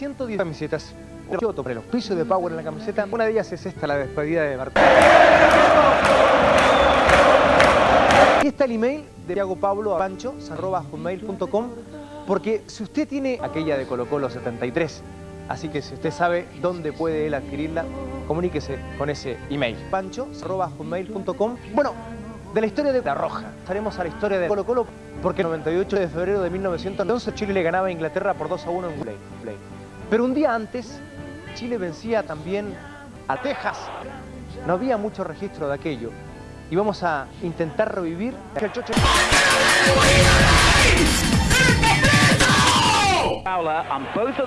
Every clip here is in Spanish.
110 camisetas. Yo sobre los pisos de Power en la camiseta. Una de ellas es esta, la despedida de Martín. Aquí está el email de Thiago Pablo a pancho, porque si usted tiene aquella de Colo Colo 73, así que si usted sabe dónde puede él adquirirla, comuníquese con ese email. pancho.com. Bueno, de la historia de La Roja, estaremos a la historia de Colo Colo, porque el 98 de febrero de 1911 Chile le ganaba a Inglaterra por 2 a 1 en Play. Pero un día antes, Chile vencía también a Texas. No había mucho registro de aquello y vamos a intentar revivir el choche.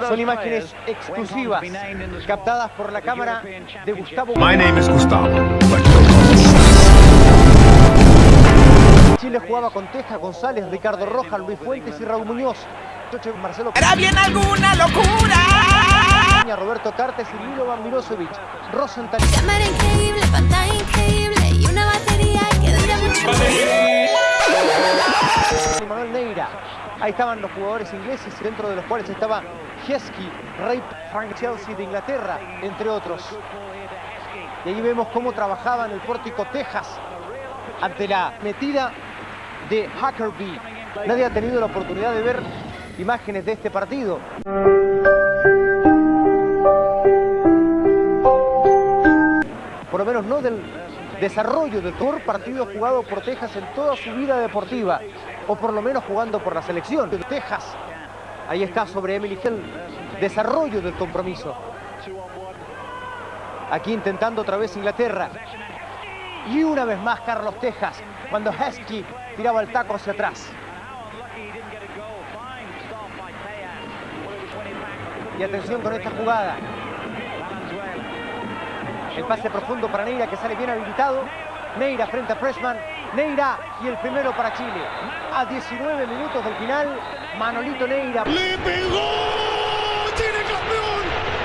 Son imágenes exclusivas captadas por la cámara de Gustavo. My name is Gustavo. Chile jugaba con Teja, González, Ricardo Rojas, Luis Fuentes y Raúl Muñoz. Marcelo ¿Era bien alguna locura? Cartes y Milo Van Milosevic. Rosenthal. Cámara increíble, pantalla increíble y una batería que dura mucho. Manuel Neira. Ahí estaban los jugadores ingleses, dentro de los cuales estaba Heskey, Ray Frank Chelsea de Inglaterra, entre otros. Y ahí vemos cómo trabajaba en el pórtico Texas ante la metida de Huckabee. Nadie ha tenido la oportunidad de ver imágenes de este partido. Menos no del desarrollo del mejor partido jugado por Texas en toda su vida deportiva, o por lo menos jugando por la selección de Texas. Ahí está sobre Emily Hill, desarrollo del compromiso. Aquí intentando otra vez Inglaterra. Y una vez más Carlos Texas, cuando Heskey tiraba el taco hacia atrás. Y atención con esta jugada. El pase profundo para Neira que sale bien habilitado. Neira frente a Pressman. Neira y el primero para Chile. A 19 minutos del final, Manolito Neira. ¡Le pegó! ¡Chile campeón!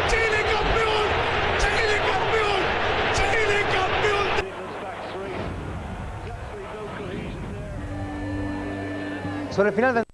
¡Chile campeón! ¡Chile campeón! ¡Chile campeón! Sobre el final del